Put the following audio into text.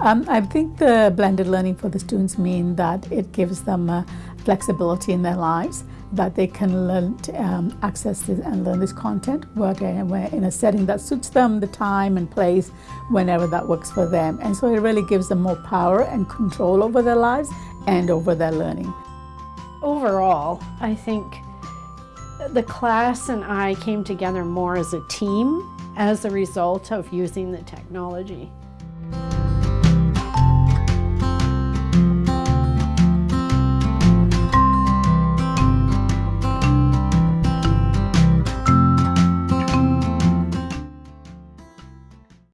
Um, I think the blended learning for the students mean that it gives them uh, flexibility in their lives, that they can learn to, um, access this and learn this content, work in a, in a setting that suits them, the time and place, whenever that works for them. And so it really gives them more power and control over their lives and over their learning. Overall, I think the class and I came together more as a team as a result of using the technology.